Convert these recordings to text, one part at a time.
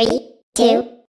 Three, two,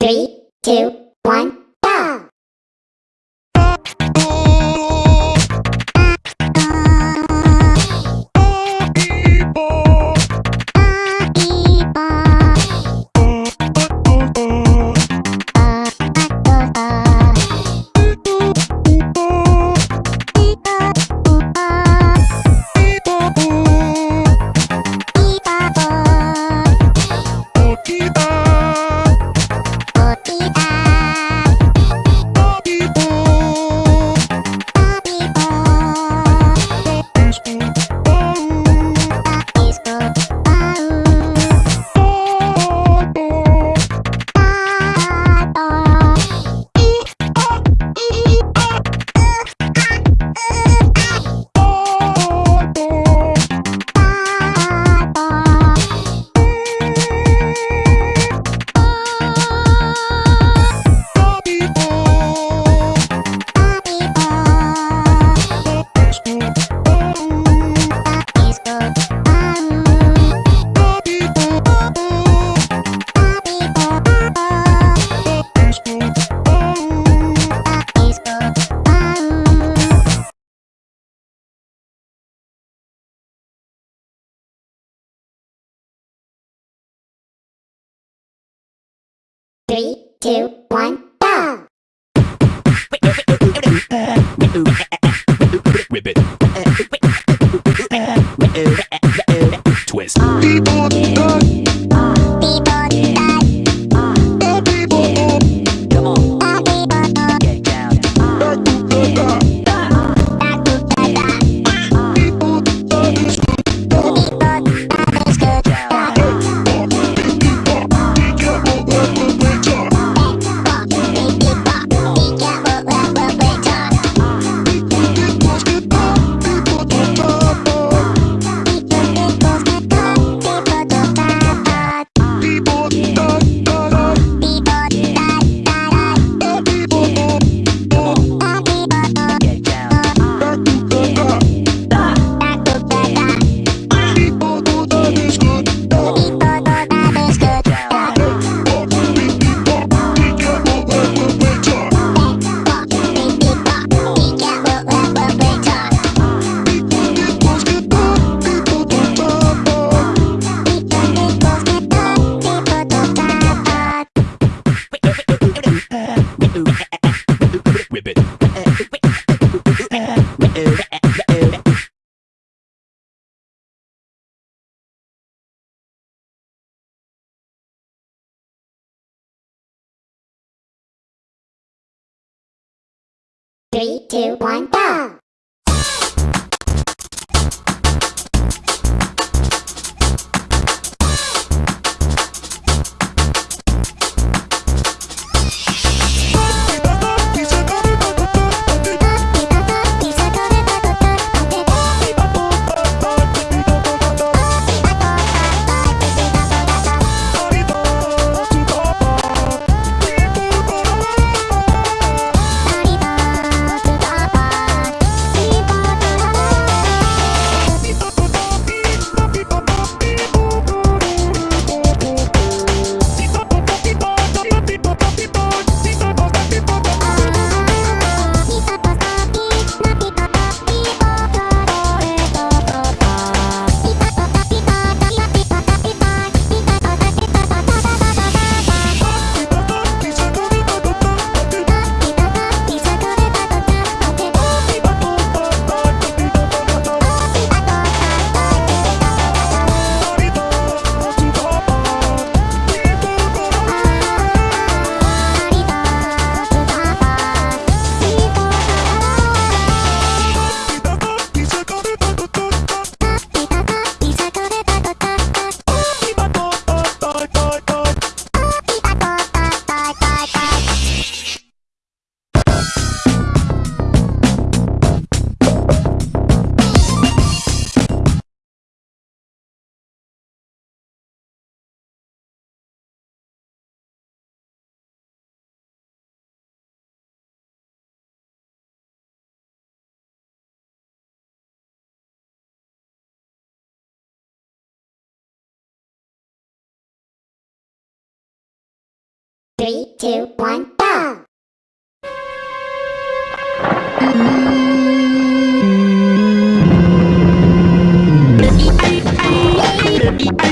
Three, two, one, two, one, go! three, two, one, go! I, I, I,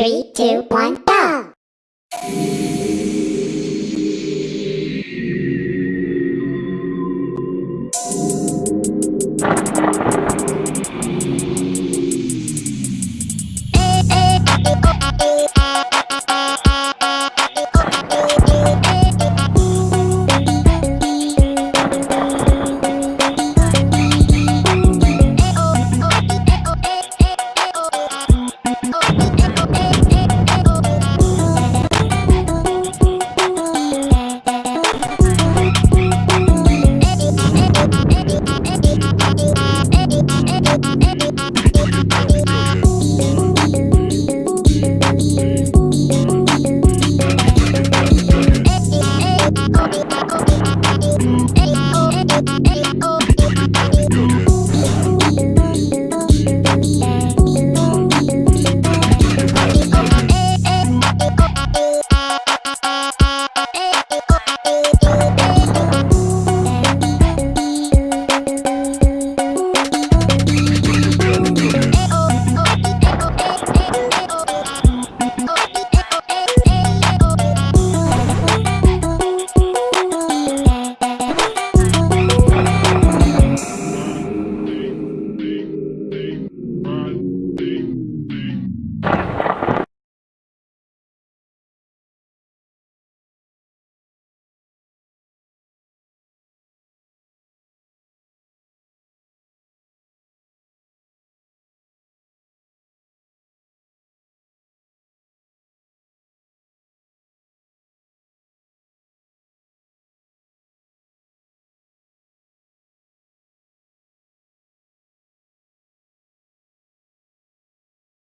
Three, two, one, go!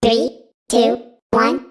Three, two, one.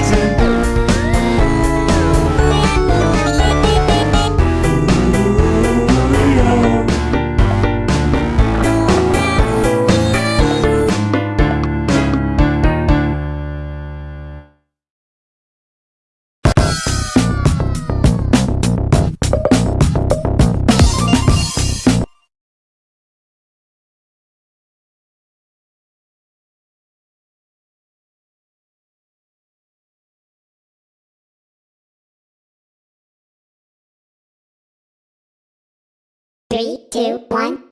I'm Three, two, one,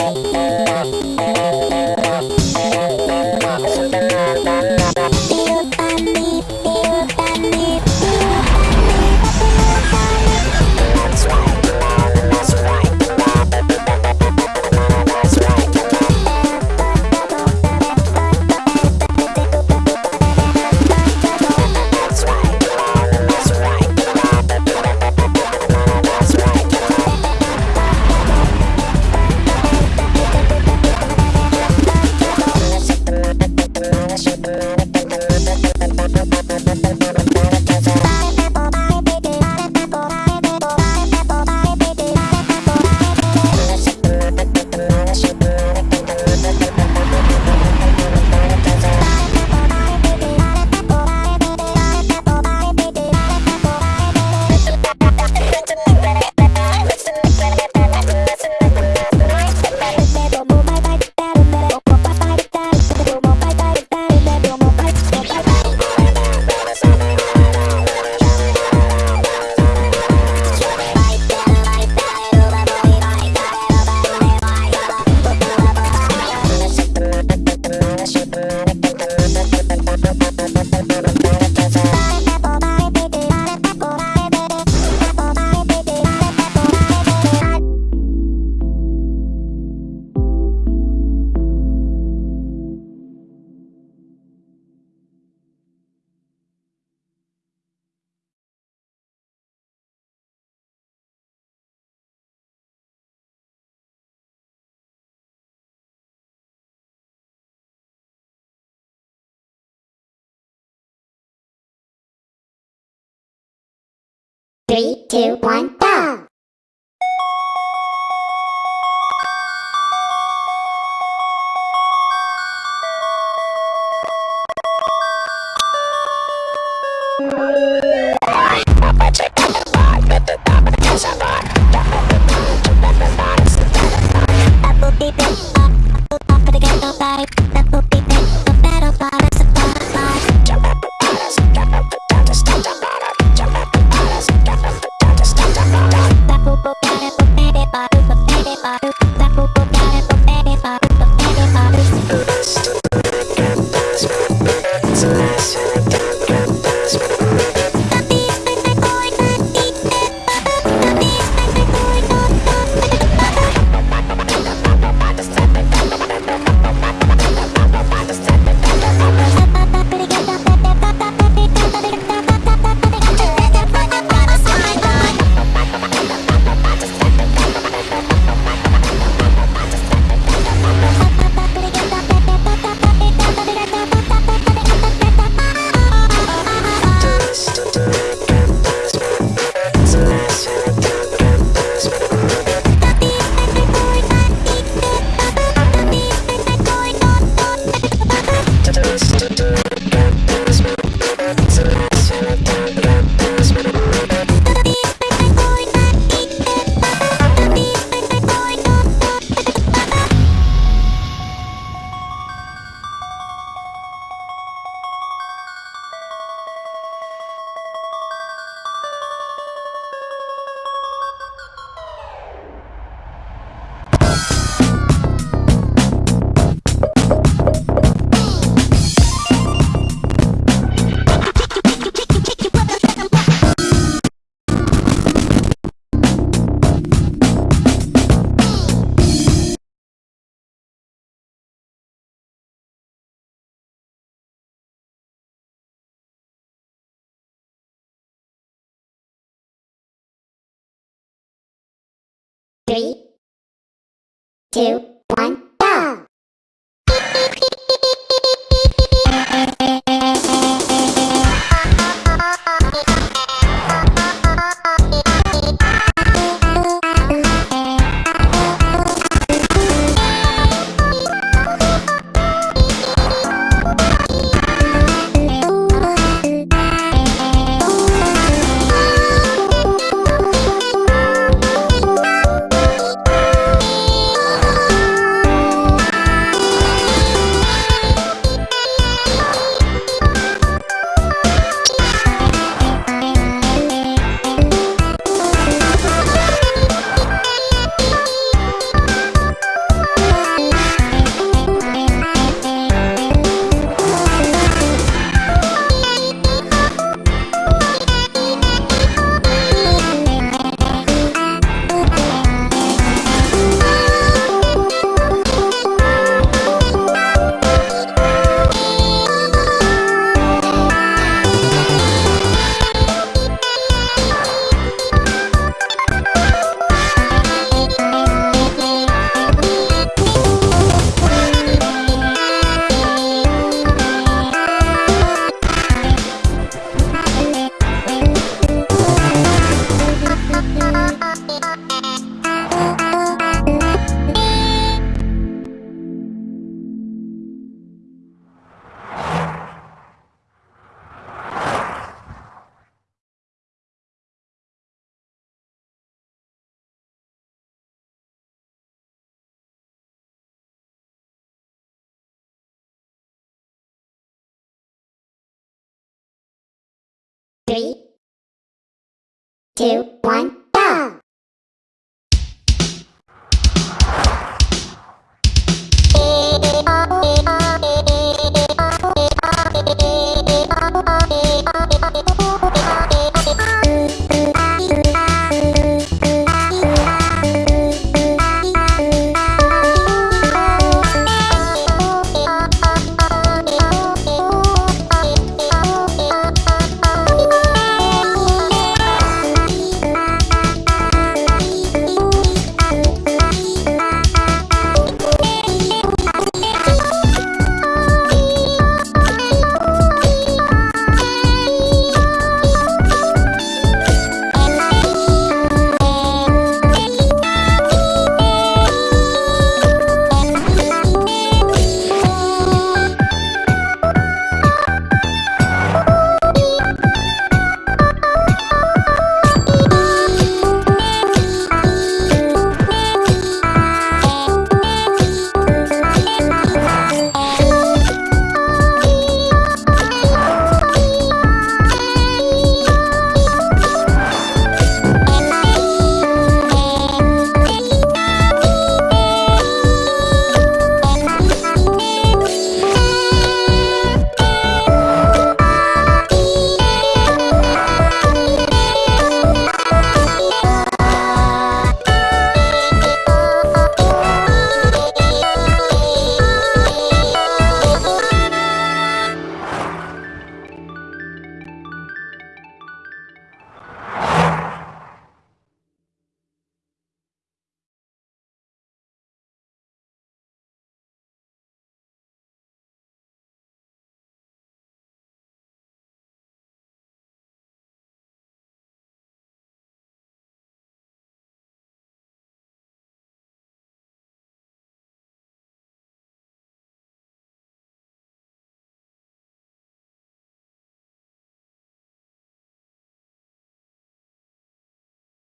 Thank you. Three, two, one, Three, two, Three, two, one,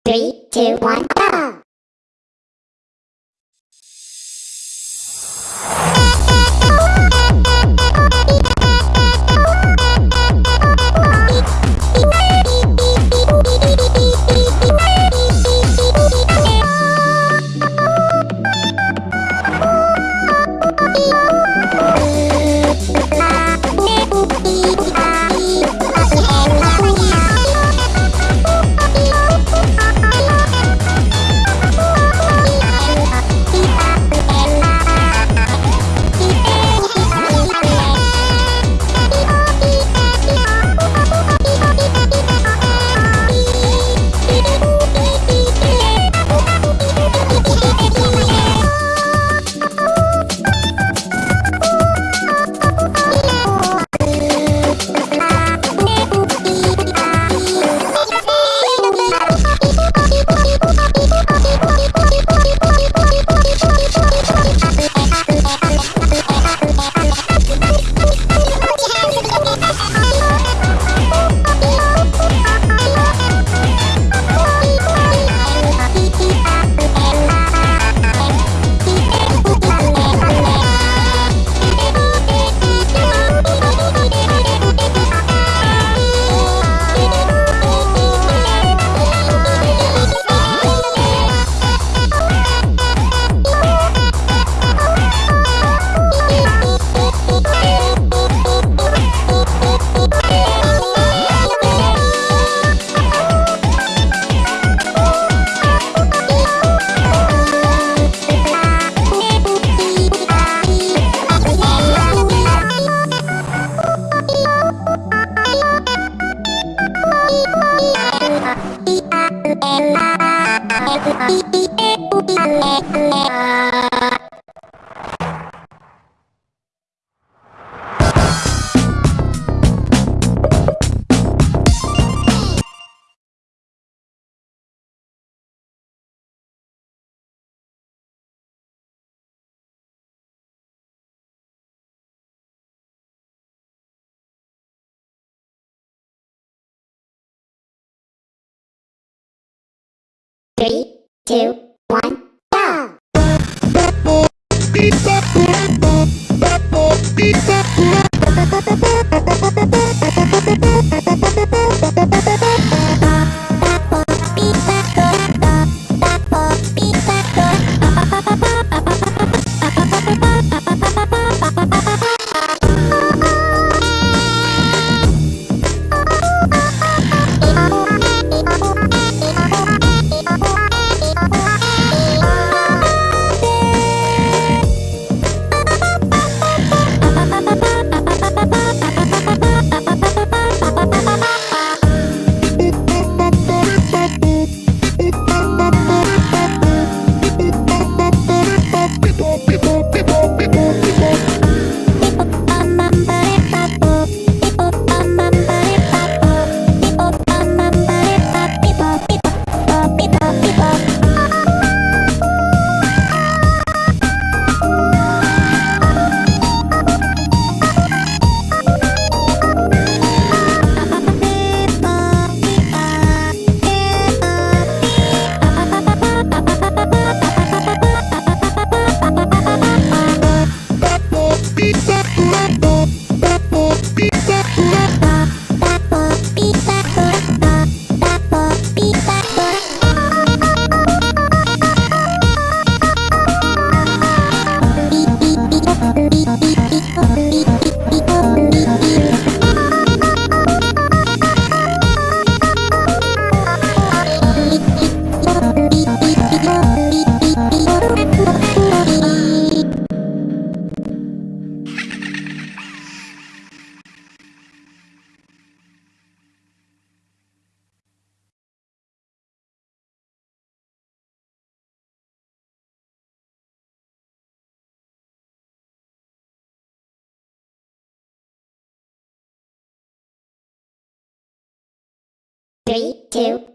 Three, two, one, two, one, go! Two,